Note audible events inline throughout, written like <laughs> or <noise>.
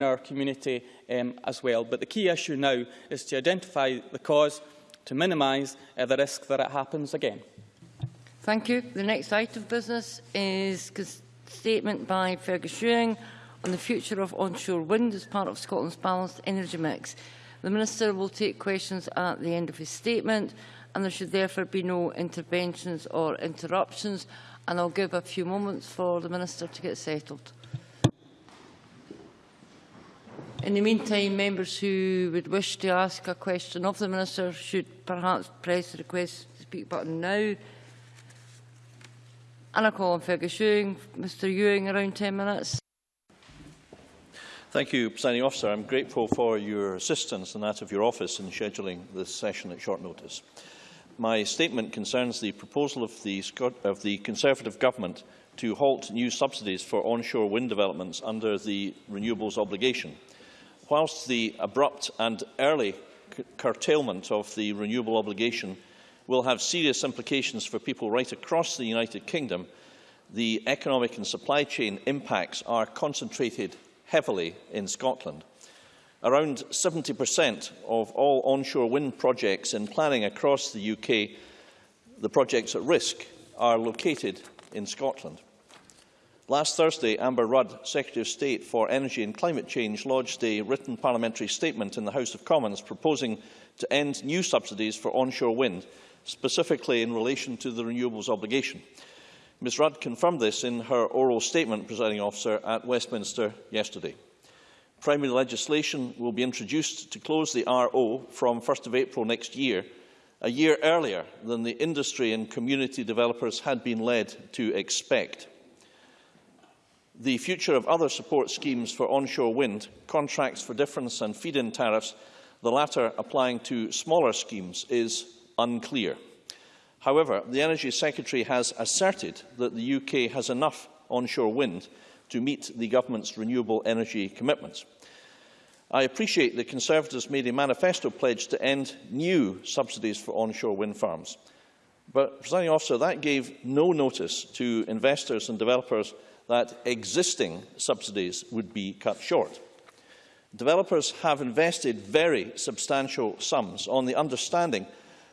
our community um, as well. But the key issue now is to identify the cause to minimise uh, the risk that it happens again. Thank you. The next item of business is a statement by Fergus Ewing on the future of onshore wind as part of Scotland's balanced energy mix. The Minister will take questions at the end of his statement and there should therefore be no interventions or interruptions. And I'll give a few moments for the Minister to get settled. In the meantime, members who would wish to ask a question of the Minister should perhaps press the request to speak button now. And I call on Fergus Ewing. Mr Ewing, around 10 minutes. Thank you, Presiding Officer. I'm grateful for your assistance and that of your office in scheduling this session at short notice. My statement concerns the proposal of the, of the Conservative Government to halt new subsidies for onshore wind developments under the renewables obligation. Whilst the abrupt and early curtailment of the renewable obligation will have serious implications for people right across the United Kingdom, the economic and supply chain impacts are concentrated heavily in Scotland. Around 70% of all onshore wind projects in planning across the UK, the projects at risk, are located in Scotland. Last Thursday, Amber Rudd, Secretary of State for Energy and Climate Change, lodged a written parliamentary statement in the House of Commons proposing to end new subsidies for onshore wind, specifically in relation to the renewables obligation. Ms Rudd confirmed this in her oral statement, presiding officer, at Westminster yesterday. Primary legislation will be introduced to close the RO from 1 April next year, a year earlier than the industry and community developers had been led to expect. The future of other support schemes for onshore wind, contracts for difference and feed-in tariffs, the latter applying to smaller schemes, is unclear. However, the Energy Secretary has asserted that the UK has enough onshore wind to meet the Government's renewable energy commitments. I appreciate the Conservatives made a manifesto pledge to end new subsidies for onshore wind farms. But, Presiding Officer, that gave no notice to investors and developers that existing subsidies would be cut short. Developers have invested very substantial sums on the understanding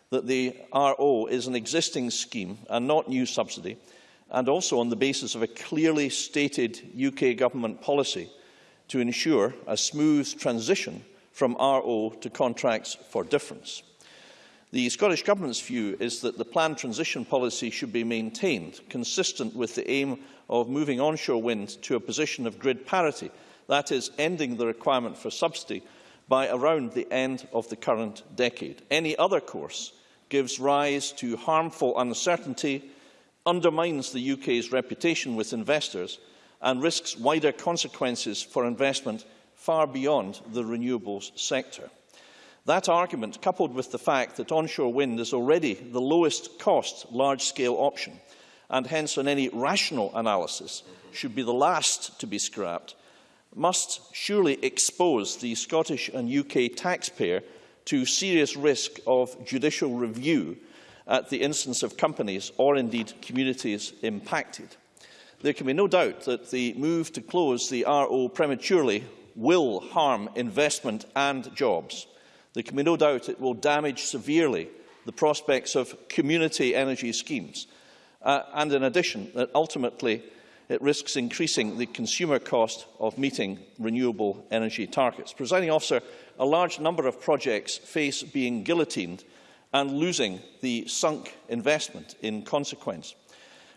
that the RO is an existing scheme and not new subsidy, and also on the basis of a clearly stated UK government policy to ensure a smooth transition from RO to contracts for difference. The Scottish Government's view is that the planned transition policy should be maintained, consistent with the aim of moving onshore wind to a position of grid parity, that is, ending the requirement for subsidy by around the end of the current decade. Any other course gives rise to harmful uncertainty, undermines the UK's reputation with investors and risks wider consequences for investment far beyond the renewables sector. That argument, coupled with the fact that onshore wind is already the lowest cost large-scale option, and hence on any rational analysis should be the last to be scrapped, must surely expose the Scottish and UK taxpayer to serious risk of judicial review at the instance of companies or indeed communities impacted. There can be no doubt that the move to close the RO prematurely will harm investment and jobs. There can be no doubt it will damage severely the prospects of community energy schemes. Uh, and in addition, that ultimately it risks increasing the consumer cost of meeting renewable energy targets. Presiding officer, a large number of projects face being guillotined and losing the sunk investment in consequence.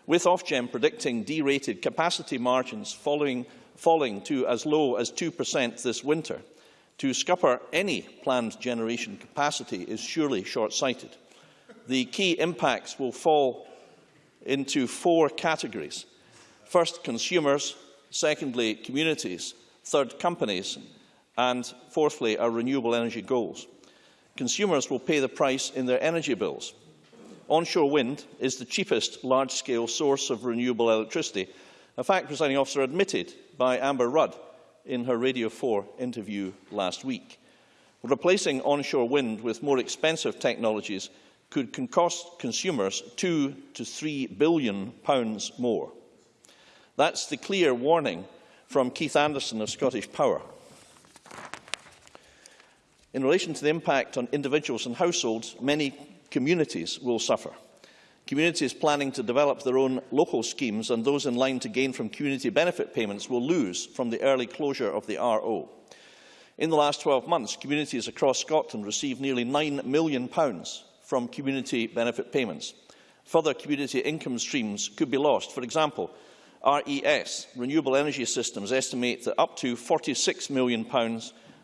With Ofgem predicting derated capacity margins following, falling to as low as 2% this winter, to scupper any planned generation capacity is surely short-sighted. The key impacts will fall into four categories. First, consumers. Secondly, communities. Third, companies and, fourthly, our renewable energy goals. Consumers will pay the price in their energy bills. Onshore wind is the cheapest large-scale source of renewable electricity, a fact, presiding officer, admitted by Amber Rudd in her Radio 4 interview last week. Replacing onshore wind with more expensive technologies could cost consumers two to three billion pounds more. That's the clear warning from Keith Anderson of Scottish Power. In relation to the impact on individuals and households, many communities will suffer. Communities planning to develop their own local schemes and those in line to gain from community benefit payments will lose from the early closure of the RO. In the last 12 months, communities across Scotland received nearly £9 million from community benefit payments. Further community income streams could be lost. For example, RES, Renewable Energy Systems, estimate that up to £46 million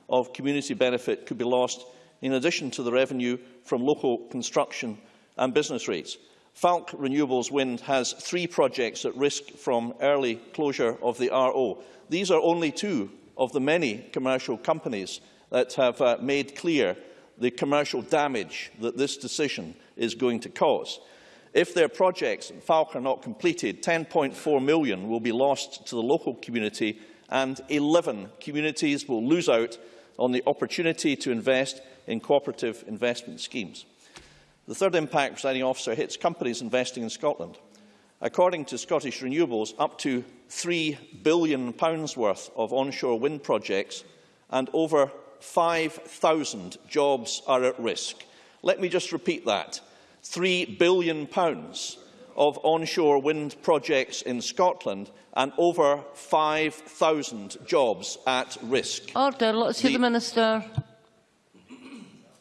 of community benefit could be lost in addition to the revenue from local construction and business rates. Falck Renewables Wind has three projects at risk from early closure of the RO. These are only two of the many commercial companies that have uh, made clear the commercial damage that this decision is going to cause. If their projects in Falk are not completed, 10.4 million will be lost to the local community and 11 communities will lose out on the opportunity to invest in cooperative investment schemes. The third impact, presiding officer, hits companies investing in Scotland. According to Scottish Renewables, up to £3 billion worth of onshore wind projects and over 5,000 jobs are at risk. Let me just repeat that. £3 billion of onshore wind projects in Scotland and over 5,000 jobs at risk. Order. Let's hear the, the Minister.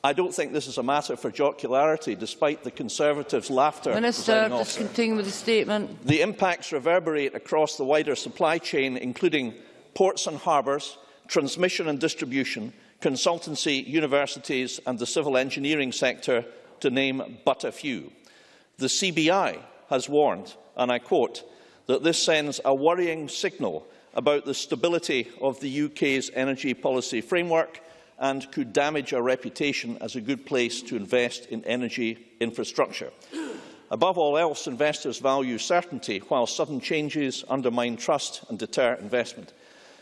I don't think this is a matter for jocularity, despite the Conservatives' laughter. Minister, just continue with the statement. The impacts reverberate across the wider supply chain, including ports and harbours, transmission and distribution, consultancy, universities and the civil engineering sector, to name but a few. The CBI has warned, and I quote, that this sends a worrying signal about the stability of the UK's energy policy framework and could damage our reputation as a good place to invest in energy infrastructure. Above all else, investors value certainty, while sudden changes undermine trust and deter investment.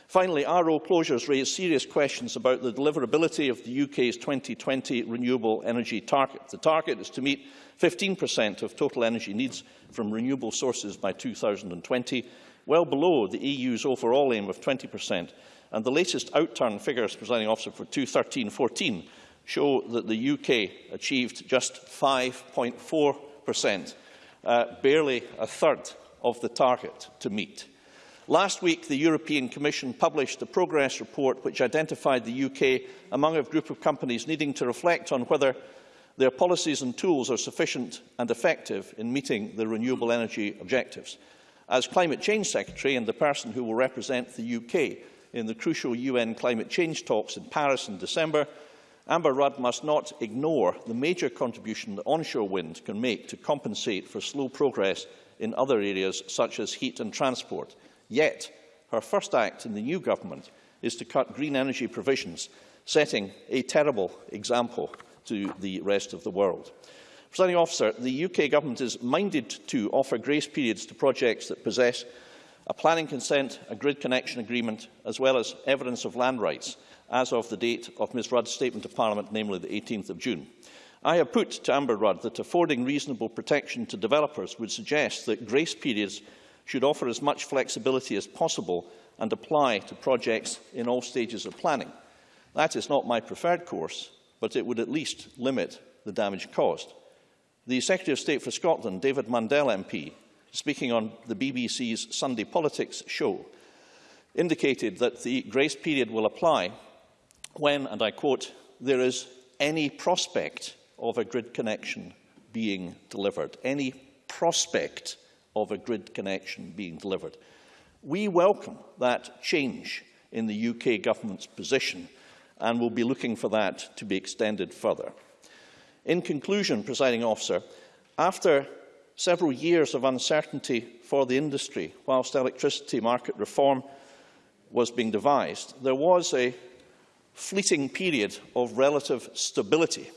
Finally, RO closures raise serious questions about the deliverability of the UK's 2020 renewable energy target. The target is to meet 15% of total energy needs from renewable sources by 2020, well below the EU's overall aim of 20%. And the latest outturn figures, presiding officer, for 2013-14 show that the UK achieved just 5.4%, uh, barely a third of the target to meet. Last week, the European Commission published a progress report which identified the UK among a group of companies needing to reflect on whether their policies and tools are sufficient and effective in meeting the renewable energy objectives. As Climate Change Secretary and the person who will represent the UK in the crucial UN climate change talks in Paris in December, Amber Rudd must not ignore the major contribution that onshore wind can make to compensate for slow progress in other areas such as heat and transport. Yet, her first act in the new government is to cut green energy provisions, setting a terrible example to the rest of the world. Presiding officer, the UK government is minded to offer grace periods to projects that possess a planning consent, a grid connection agreement, as well as evidence of land rights, as of the date of Ms Rudd's statement to Parliament, namely the 18th of June. I have put to Amber Rudd that affording reasonable protection to developers would suggest that grace periods should offer as much flexibility as possible and apply to projects in all stages of planning. That is not my preferred course, but it would at least limit the damage caused. The Secretary of State for Scotland, David Mundell MP, speaking on the BBC's Sunday Politics show, indicated that the grace period will apply when, and I quote, there is any prospect of a grid connection being delivered. Any prospect of a grid connection being delivered. We welcome that change in the UK Government's position and will be looking for that to be extended further. In conclusion, presiding officer, after several years of uncertainty for the industry whilst electricity market reform was being devised, there was a fleeting period of relative stability.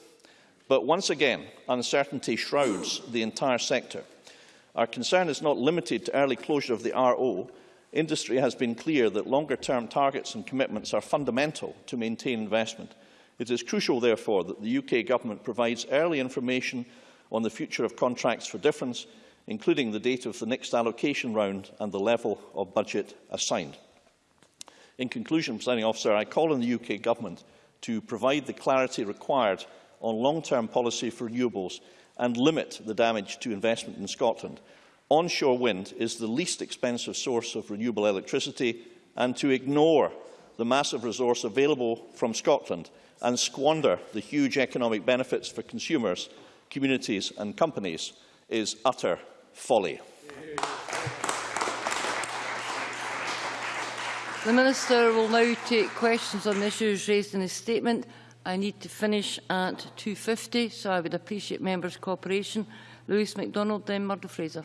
But once again, uncertainty shrouds the entire sector. Our concern is not limited to early closure of the RO. Industry has been clear that longer-term targets and commitments are fundamental to maintain investment. It is crucial, therefore, that the UK Government provides early information on the future of contracts for difference, including the date of the next allocation round and the level of budget assigned. In conclusion, Presiding Officer, I call on the UK Government to provide the clarity required on long-term policy for renewables and limit the damage to investment in Scotland. Onshore wind is the least expensive source of renewable electricity and to ignore the massive resource available from Scotland and squander the huge economic benefits for consumers, communities and companies is utter folly. The Minister will now take questions on the issues raised in his statement. I need to finish at 2.50, so I would appreciate members' cooperation. Lewis MacDonald, then Murdo Fraser.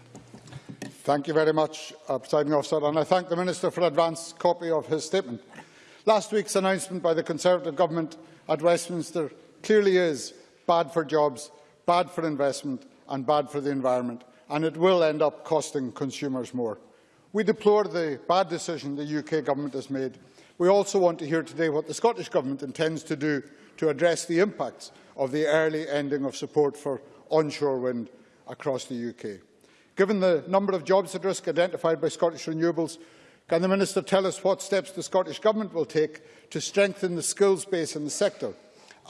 Thank you very much, uh, Presiding Officer, and I thank the Minister for an advance copy of his statement. Last week's announcement by the Conservative Government at Westminster clearly is bad for jobs, bad for investment and bad for the environment, and it will end up costing consumers more. We deplore the bad decision the UK Government has made. We also want to hear today what the Scottish Government intends to do to address the impacts of the early ending of support for onshore wind across the UK. Given the number of jobs at risk identified by Scottish Renewables, can the Minister tell us what steps the Scottish Government will take to strengthen the skills base in the sector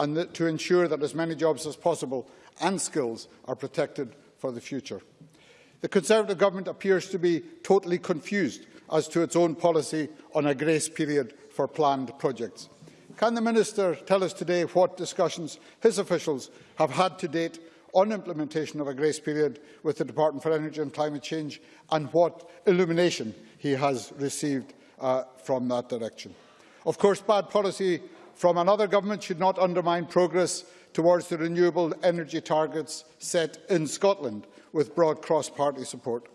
and the, to ensure that as many jobs as possible and skills are protected for the future? The Conservative Government appears to be totally confused as to its own policy on a grace period for planned projects. Can the Minister tell us today what discussions his officials have had to date on implementation of a grace period with the Department for Energy and Climate Change and what illumination he has received uh, from that direction? Of course, bad policy from another government should not undermine progress towards the renewable energy targets set in Scotland with broad cross-party support.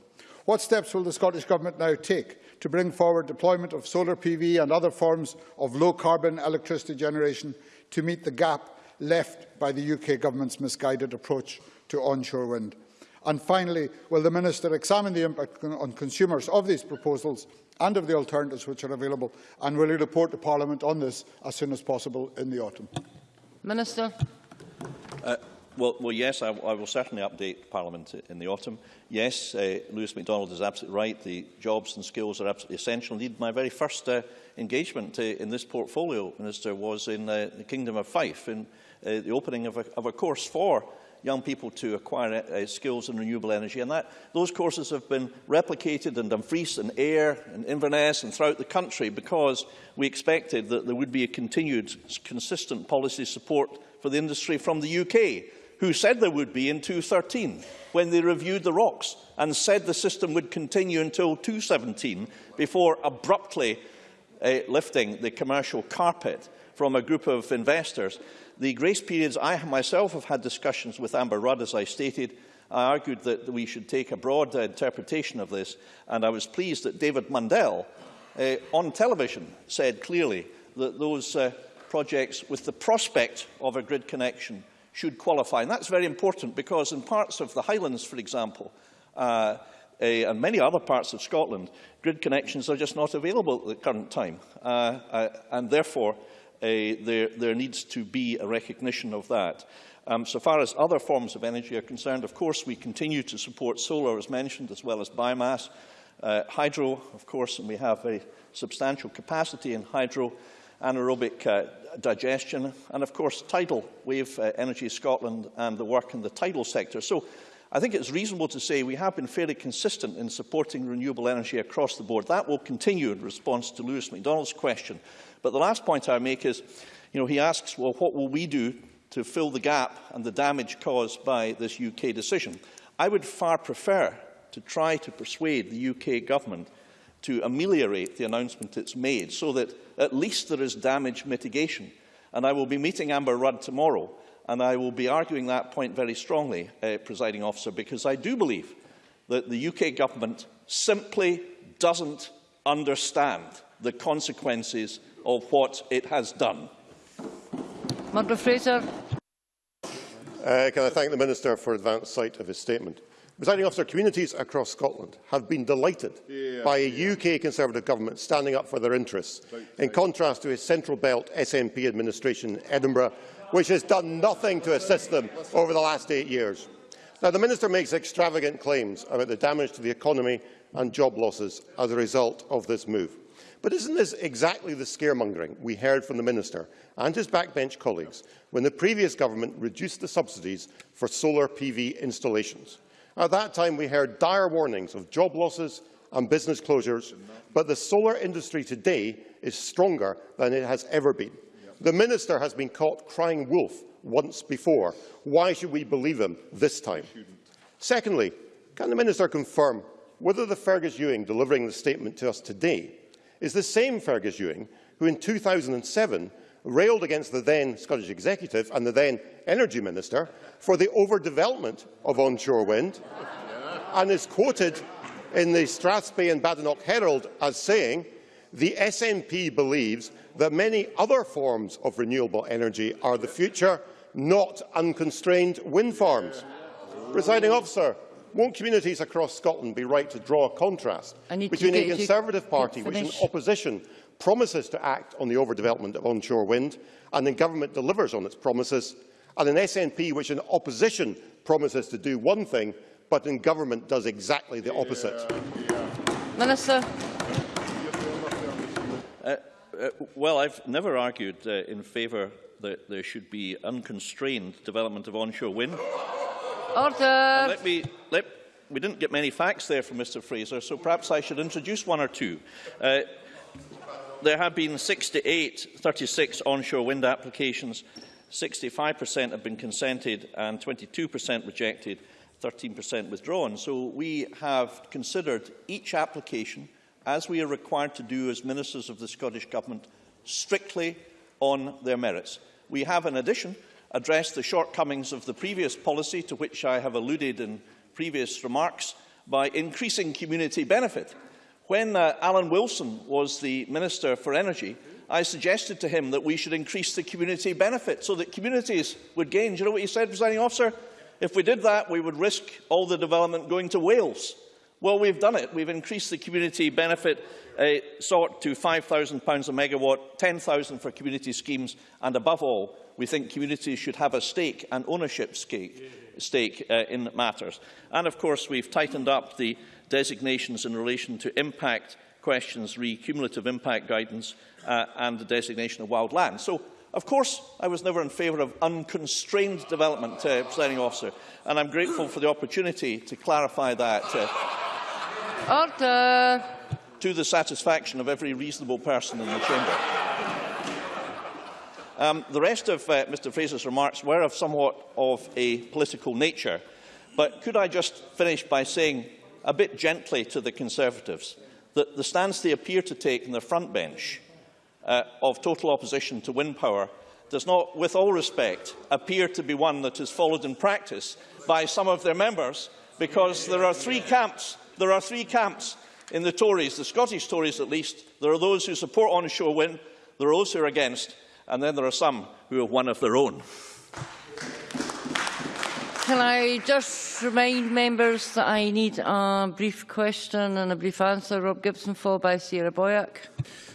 What steps will the Scottish Government now take to bring forward deployment of solar PV and other forms of low-carbon electricity generation to meet the gap left by the UK Government's misguided approach to onshore wind? And finally, will the Minister examine the impact on consumers of these proposals and of the alternatives which are available, and will he report to Parliament on this as soon as possible in the autumn? Minister. Uh, well, well, yes, I, I will certainly update Parliament in the autumn. Yes, uh, Lewis MacDonald is absolutely right. The jobs and skills are absolutely essential. Indeed, my very first uh, engagement uh, in this portfolio, Minister, was in uh, the Kingdom of Fife, in uh, the opening of a, of a course for young people to acquire uh, skills in renewable energy. And that, those courses have been replicated in Dumfries and Ayr and Inverness and throughout the country because we expected that there would be a continued, consistent policy support for the industry from the UK who said there would be in 2013 when they reviewed the ROCs and said the system would continue until 2017 before abruptly uh, lifting the commercial carpet from a group of investors. The grace periods, I myself have had discussions with Amber Rudd, as I stated. I argued that we should take a broad interpretation of this, and I was pleased that David Mundell uh, on television said clearly that those uh, projects with the prospect of a grid connection should qualify. And that's very important because in parts of the Highlands, for example, uh, uh, and many other parts of Scotland, grid connections are just not available at the current time. Uh, uh, and therefore, uh, there, there needs to be a recognition of that. Um, so far as other forms of energy are concerned, of course, we continue to support solar, as mentioned, as well as biomass. Uh, hydro, of course, and we have a substantial capacity in hydro anaerobic uh, digestion, and of course tidal wave uh, energy Scotland and the work in the tidal sector. So I think it's reasonable to say we have been fairly consistent in supporting renewable energy across the board. That will continue in response to Lewis MacDonald's question. But the last point I make is, you know, he asks, well, what will we do to fill the gap and the damage caused by this UK decision? I would far prefer to try to persuade the UK government to ameliorate the announcement it's made so that at least there is damage mitigation. And I will be meeting Amber Rudd tomorrow and I will be arguing that point very strongly, uh, presiding officer, because I do believe that the UK government simply doesn't understand the consequences of what it has done. Murdo Fraser. Uh, can I thank the Minister for advance sight of his statement? Presiding officer, communities across Scotland have been delighted yeah. by a UK Conservative government standing up for their interests, in contrast to a Central Belt SNP administration in Edinburgh, which has done nothing to assist them over the last eight years. Now, the Minister makes extravagant claims about the damage to the economy and job losses as a result of this move. But isn't this exactly the scaremongering we heard from the Minister and his backbench colleagues when the previous government reduced the subsidies for solar PV installations? At that time, we heard dire warnings of job losses and business closures, but the solar industry today is stronger than it has ever been. The Minister has been caught crying wolf once before. Why should we believe him this time? Secondly, can the Minister confirm whether the Fergus Ewing delivering the statement to us today is the same Fergus Ewing who in 2007 railed against the then Scottish Executive and the then Energy Minister for the overdevelopment of onshore wind and is quoted in the Strathspey and Badenoch Herald as saying the SNP believes that many other forms of renewable energy are the future, not unconstrained wind farms. Presiding officer, won't communities across Scotland be right to draw a contrast between a Conservative Party which in opposition promises to act on the overdevelopment of onshore wind and in government delivers on its promises, and an SNP which in opposition promises to do one thing but in government does exactly the opposite? Minister. Uh, uh, well, I've never argued uh, in favour that there should be unconstrained development of onshore wind. Order. let me, let, we didn't get many facts there from Mr Fraser, so perhaps I should introduce one or two. Uh, there have been 68, 36 onshore wind applications. 65% have been consented and 22% rejected, 13% withdrawn. So we have considered each application, as we are required to do as ministers of the Scottish Government, strictly on their merits. We have, in addition, addressed the shortcomings of the previous policy, to which I have alluded in previous remarks, by increasing community benefit. When uh, Allan Wilson was the Minister for Energy, I suggested to him that we should increase the community benefit so that communities would gain. Do you know what he said, presiding officer? If we did that, we would risk all the development going to Wales. Well, we've done it. We've increased the community benefit uh, sort to £5,000 a megawatt, 10,000 for community schemes, and above all, we think communities should have a stake, an ownership stake, stake uh, in matters. And of course, we've tightened up the designations in relation to impact questions, re-cumulative impact guidance, uh, and the designation of wild land. So, of course, I was never in favour of unconstrained development, uh, presiding officer, and I'm grateful for the opportunity to clarify that. Uh, Order. To the satisfaction of every reasonable person in the chamber. Um, the rest of uh, Mr Fraser's remarks were of somewhat of a political nature, but could I just finish by saying a bit gently to the Conservatives that the stance they appear to take in the front bench uh, of total opposition to wind power does not, with all respect, appear to be one that is followed in practice by some of their members, because there are three camps there are three camps in the Tories, the Scottish Tories at least. There are those who support onshore wind, there are those who are against, and then there are some who have one of their own. Can I just remind members that I need a brief question and a brief answer? Rob Gibson, followed by Sarah Boyack.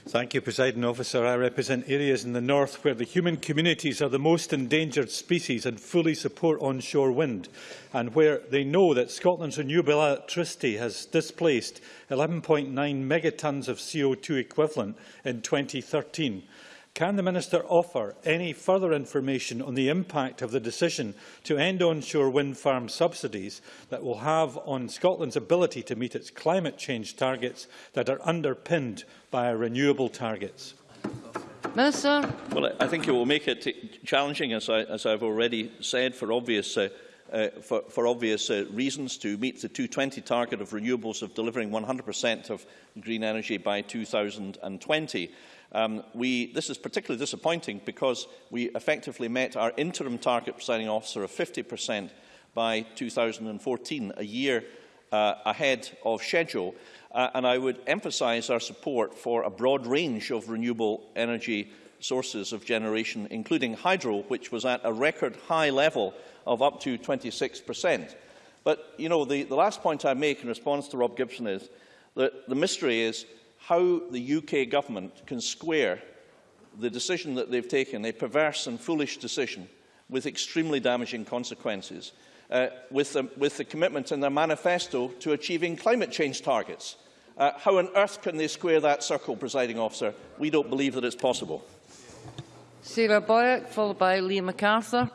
Thank you, President Officer. I represent areas in the north where the human communities are the most endangered species and fully support onshore wind, and where they know that Scotland's renewable electricity has displaced 11.9 megatons of CO2 equivalent in 2013. Can the Minister offer any further information on the impact of the decision to end onshore wind farm subsidies that will have on Scotland's ability to meet its climate change targets that are underpinned by renewable targets? Minister. Well, I think it will make it challenging, as, I, as I've already said, for obvious uh, uh, for, for obvious uh, reasons to meet the 220 target of renewables of delivering 100% of green energy by 2020. Um, we, this is particularly disappointing because we effectively met our interim target presiding officer of 50% by 2014, a year uh, ahead of schedule. Uh, and I would emphasise our support for a broad range of renewable energy sources of generation, including hydro, which was at a record high level of up to 26%. But, you know, the, the last point I make in response to Rob Gibson is that the mystery is how the UK government can square the decision that they've taken, a perverse and foolish decision, with extremely damaging consequences, uh, with, the, with the commitment in their manifesto to achieving climate change targets. Uh, how on earth can they square that circle, presiding officer? We don't believe that it's possible. Sarah Boyack, followed by Liam McArthur.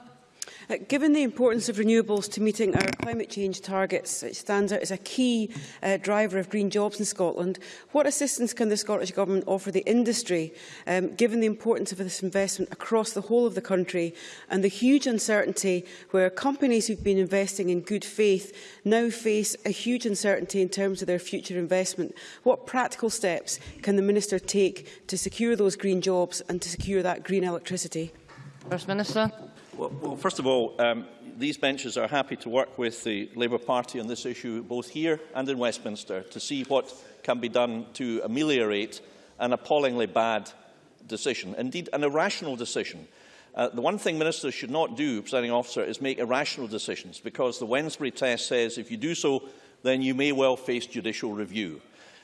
Uh, given the importance of renewables to meeting our climate change targets, it stands out as a key uh, driver of green jobs in Scotland, what assistance can the Scottish Government offer the industry, um, given the importance of this investment across the whole of the country and the huge uncertainty where companies who've been investing in good faith now face a huge uncertainty in terms of their future investment? What practical steps can the Minister take to secure those green jobs and to secure that green electricity? First Minister. Well, first of all, um, these benches are happy to work with the Labour Party on this issue, both here and in Westminster, to see what can be done to ameliorate an appallingly bad decision, indeed an irrational decision. Uh, the one thing ministers should not do, presiding officer, is make irrational decisions, because the Wednesbury test says if you do so, then you may well face judicial review.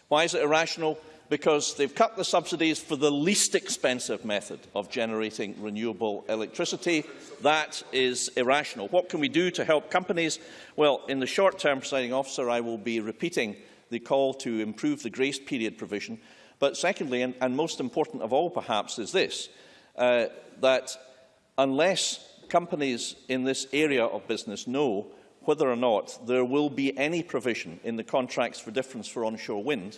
Why is it irrational? Because they've cut the subsidies for the least expensive method of generating renewable electricity. That is irrational. What can we do to help companies? Well, in the short term, presiding officer, I will be repeating the call to improve the grace period provision. But secondly, and, and most important of all perhaps, is this, uh, that unless companies in this area of business know whether or not there will be any provision in the contracts for difference for onshore wind,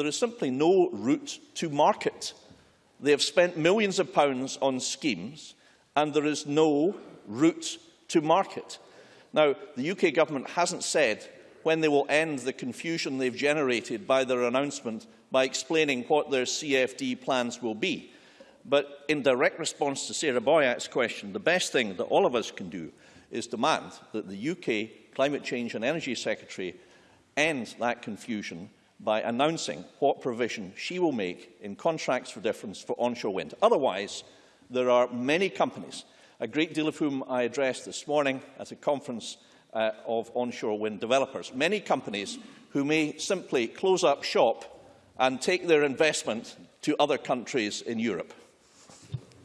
there is simply no route to market. They have spent millions of pounds on schemes and there is no route to market. Now, the UK government hasn't said when they will end the confusion they've generated by their announcement by explaining what their CFD plans will be. But in direct response to Sarah Boyack's question, the best thing that all of us can do is demand that the UK Climate Change and Energy Secretary end that confusion by announcing what provision she will make in contracts for difference for onshore wind. Otherwise, there are many companies, a great deal of whom I addressed this morning at a conference uh, of onshore wind developers, many companies who may simply close up shop and take their investment to other countries in Europe.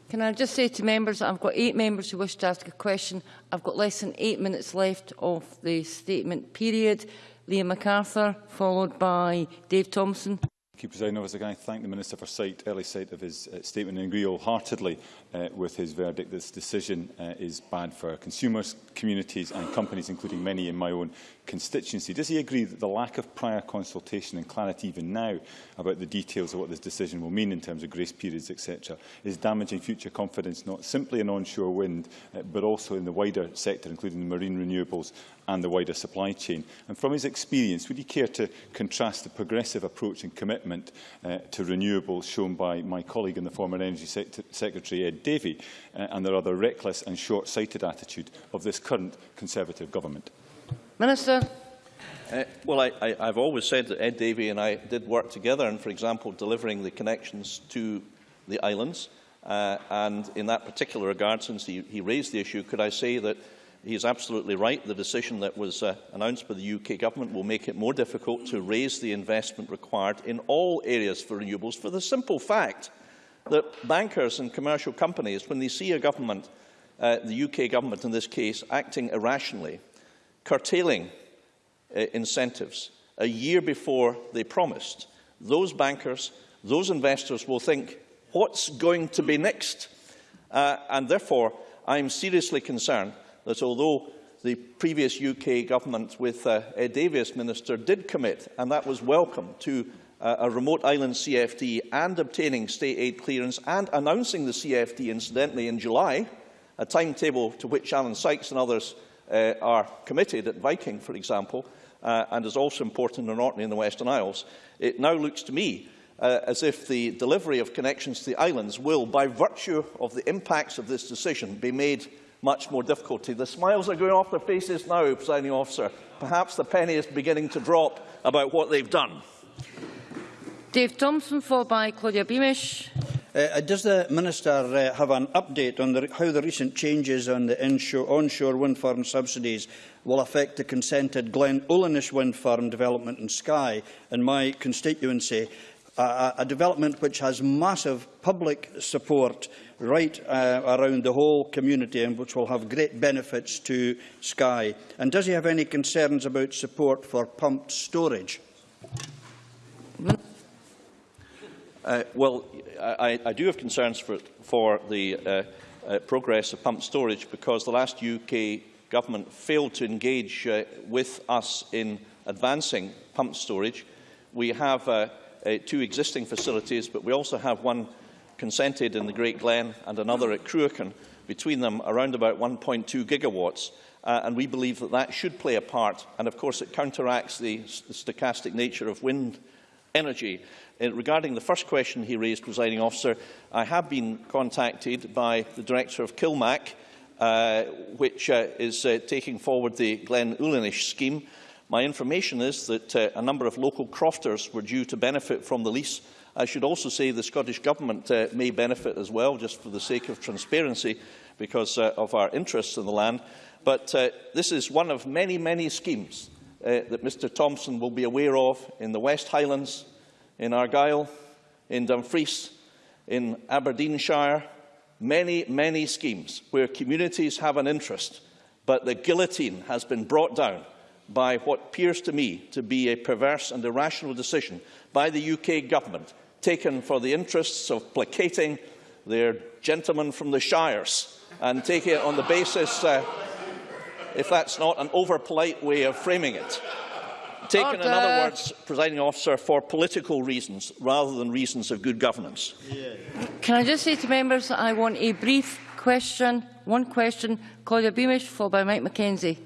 Can I just say to members that I've got eight members who wish to ask a question. I've got less than eight minutes left of the statement period. Liam McArthur, followed by Dave Thompson. Thank you, President Officer. Can I thank the Minister for sight, early sight of his uh, statement and agree wholeheartedly uh, with his verdict. This decision uh, is bad for consumers, communities and companies, including many in my own constituency. Does he agree that the lack of prior consultation and clarity even now about the details of what this decision will mean in terms of grace periods, etc., is damaging future confidence not simply in onshore wind, uh, but also in the wider sector, including the marine renewables and the wider supply chain. And from his experience, would he care to contrast the progressive approach and commitment uh, to renewables shown by my colleague and the former Energy Sec Secretary Ed Davey uh, and the rather reckless and short-sighted attitude of this current Conservative government? Minister. Uh, well, I, I, I've always said that Ed Davey and I did work together in, for example, delivering the connections to the islands. Uh, and in that particular regard, since he, he raised the issue, could I say that He is absolutely right. The decision that was uh, announced by the UK Government will make it more difficult to raise the investment required in all areas for renewables for the simple fact that bankers and commercial companies, when they see a government, uh, the UK Government in this case, acting irrationally, curtailing uh, incentives a year before they promised, those bankers, those investors will think, what's going to be next? Uh, and therefore, I'm seriously concerned that although the previous UK government with uh, Ed Davies Minister did commit, and that was welcome, to uh, a remote island CFD and obtaining state aid clearance and announcing the CFD incidentally in July, a timetable to which Alan Sykes and others uh, are committed at Viking, for example, uh, and is also important in Orkney in the Western Isles, it now looks to me uh, as if the delivery of connections to the islands will, by virtue of the impacts of this decision, be made much more difficulty. The smiles are going off their faces now, presiding officer. Perhaps the penny is beginning to drop about what they've done. Dave Thompson, followed by Claudia Beamish. Uh, uh does the Minister uh, have an update on the, how the recent changes on the inshore, onshore wind farm subsidies will affect the consented Glen Olinish wind farm development in Skye in my constituency? A, development which has massive public support right uh, around the whole community and which will have great benefits to Skye? And does he have any concerns about support for pumped storage? Uh, well, I, I do have concerns for, for the uh, uh, progress of pump storage because the last UK government failed to engage uh, with us in advancing pump storage. We have uh, uh, two existing facilities, but we also have one consented in the Great Glen and another at Cruachan, between them around about 1.2 gigawatts. Uh, and we believe that that should play a part. And of course, it counteracts the, the stochastic nature of wind energy. Uh, regarding the first question he raised, presiding officer, I have been contacted by the director of Kilmac, uh, which uh, is uh, taking forward the Glen Ullinish scheme. My information is that uh, a number of local crofters were due to benefit from the lease. I should also say the Scottish Government uh, may benefit as well, just for the sake of transparency, because uh, of our interests in the land. But uh, this is one of many, many schemes uh, that Mr Thompson will be aware of in the West Highlands, in Argyll, in Dumfries, in Aberdeenshire, many, many schemes where communities have an interest, but the guillotine has been brought down by what appears to me to be a perverse and irrational decision by the UK government, taken for the interests of placating their gentlemen from the Shires, and taking it on the basis, uh, if that's not an over-polite way of framing it, taken, Order. in other words, presiding officer, for political reasons rather than reasons of good governance. Yeah. Can I just say to members that I want a brief question, one question, Claudia Beamish, followed by Mike MacKenzie.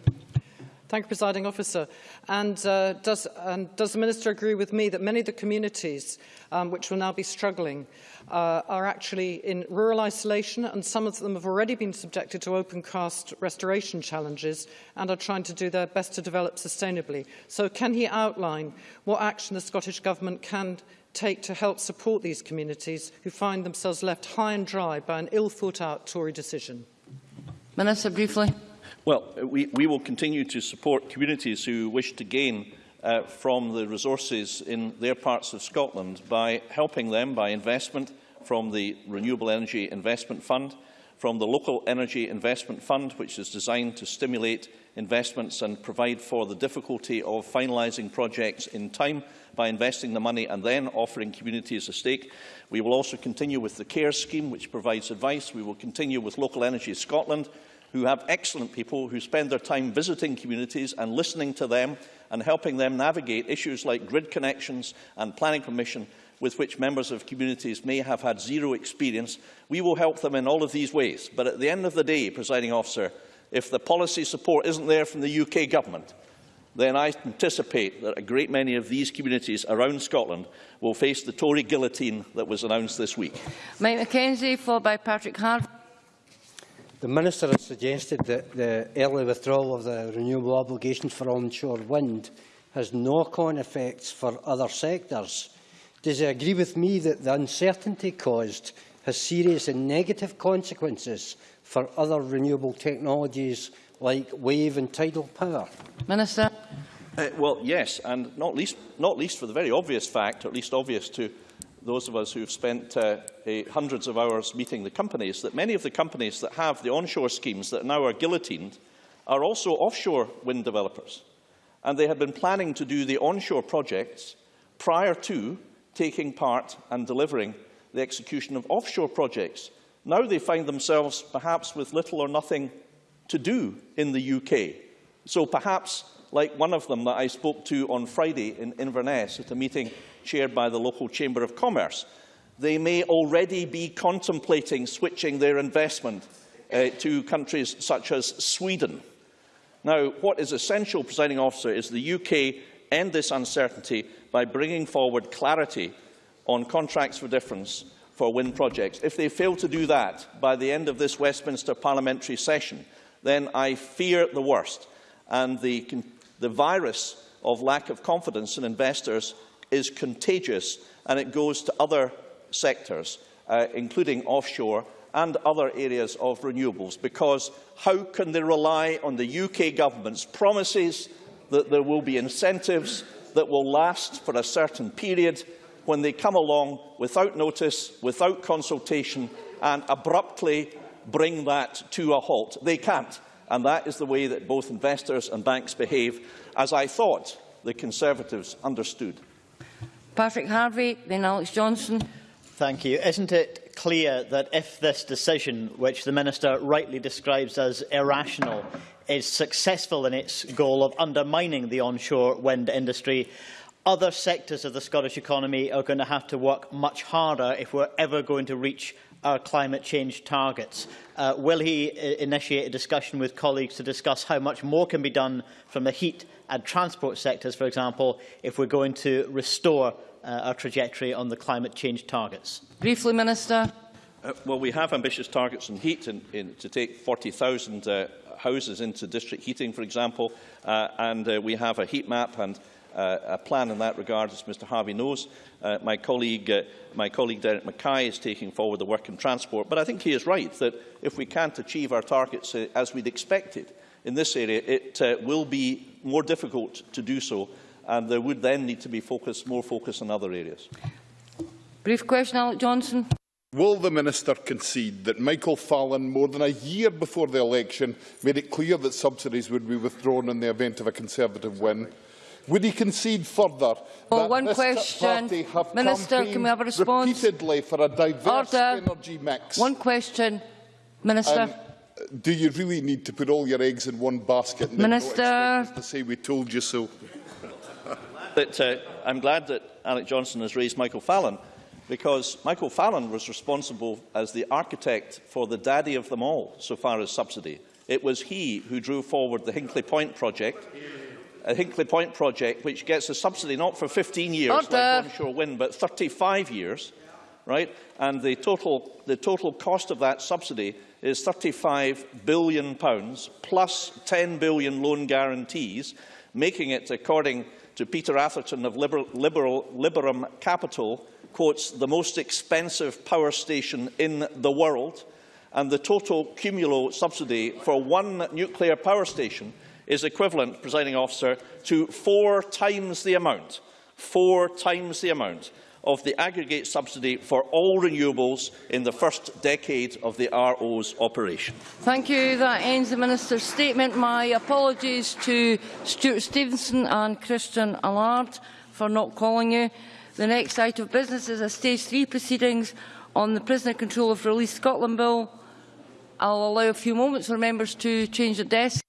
Thank you, Presiding Officer. And, uh, does, and does the Minister agree with me that many of the communities um, which will now be struggling uh, are actually in rural isolation and some of them have already been subjected to open cast restoration challenges and are trying to do their best to develop sustainably. So can he outline what action the Scottish Government can take to help support these communities who find themselves left high and dry by an ill-thought-out Tory decision? Minister, briefly. Well, we, we will continue to support communities who wish to gain uh, from the resources in their parts of Scotland by helping them by investment from the Renewable Energy Investment Fund, from the Local Energy Investment Fund, which is designed to stimulate investments and provide for the difficulty of finalising projects in time by investing the money and then offering communities a stake. We will also continue with the CARE scheme, which provides advice. We will continue with Local Energy Scotland, who have excellent people who spend their time visiting communities and listening to them and helping them navigate issues like grid connections and planning permission with which members of communities may have had zero experience. We will help them in all of these ways. But at the end of the day, presiding officer, if the policy support isn't there from the UK government, then I anticipate that a great many of these communities around Scotland will face the Tory guillotine that was announced this week. Mike MacKenzie, followed by Patrick Harvie. The Minister has suggested that the early withdrawal of the renewable obligations for onshore wind has knock-on effects for other sectors. Does he agree with me that the uncertainty caused has serious and negative consequences for other renewable technologies like wave and tidal power? Minister. Uh, well, yes, and not least, not least for the very obvious fact, or at least obvious to those of us who have spent uh, uh, hundreds of hours meeting the companies, that many of the companies that have the onshore schemes that now are guillotined are also offshore wind developers. And they had been planning to do the onshore projects prior to taking part and delivering the execution of offshore projects. Now they find themselves perhaps with little or nothing to do in the UK. So perhaps, like one of them that I spoke to on Friday in Inverness at a meeting chaired by the local Chamber of Commerce, they may already be contemplating switching their investment uh, to countries such as Sweden. Now, what is essential, presiding officer, is the UK end this uncertainty by bringing forward clarity on contracts for difference for wind projects. If they fail to do that by the end of this Westminster parliamentary session, then I fear the worst. And the, the virus of lack of confidence in investors is contagious and it goes to other sectors, uh, including offshore and other areas of renewables, because how can they rely on the UK government's promises that there will be incentives that will last for a certain period when they come along without notice, without consultation and abruptly bring that to a halt? They can't. And that is the way that both investors and banks behave, as I thought the Conservatives understood. Patrick Harvey, then Alex Johnson. Thank you. Isn't it clear that if this decision, which the Minister rightly describes as irrational, is successful in its goal of undermining the onshore wind industry, other sectors of the Scottish economy are going to have to work much harder if we're ever going to reach our climate change targets. Uh, will he uh, initiate a discussion with colleagues to discuss how much more can be done from the heat and transport sectors, for example, if we're going to restore uh, our trajectory on the climate change targets? Briefly, Minister. Uh, well, we have ambitious targets in heat in, in, to take 40,000 uh, houses into district heating, for example, uh, and uh, we have a heat map and uh, a plan in that regard, as Mr Harvie knows. Uh, my, colleague, uh, my colleague Derek Mackay is taking forward the work in transport, but I think he is right that if we can't achieve our targets uh, as we'd expected in this area, it uh, will be more difficult to do so, and there would then need to be focus, more focus in other areas. Brief question, Alex Johnstone. Will the Minister concede that Michael Fallon, more than a year before the election, made it clear that subsidies would be withdrawn in the event of a Conservative win? Would he concede further well, that one this question. party have Minister, can we have a response? repeatedly for a diverse Order. energy mix? One question. Minister. Um, do you really need to put all your eggs in one basket and Minister. then not expect us to say we told you so? <laughs> That, uh, I'm glad that Alex Johnstone has raised Michael Fallon, because Michael Fallon was responsible as the architect for the daddy of them all, so far as subsidy. It was he who drew forward the Hinkley Point project, a Hinkley Point project which gets a subsidy not for 15 years Order. like onshore wind, but 35 years, right? And the total, the total cost of that subsidy is 35 billion pounds plus £10 billion loan guarantees, making it, according to Peter Atherton of Liberal, Liberal, Liberum Capital, quotes, the most expensive power station in the world. And the total cumulo subsidy for one nuclear power station is equivalent, presiding officer, to four times the amount, four times the amount of the aggregate subsidy for all renewables in the first decade of the RO's operation. Thank you. That ends the Minister's statement. My apologies to Stewart Stevenson and Christian Allard for not calling you. The next item of business is a Stage 3 proceedings on the Prisoner Control of Release Scotland Bill. I'll allow a few moments for members to change their desks.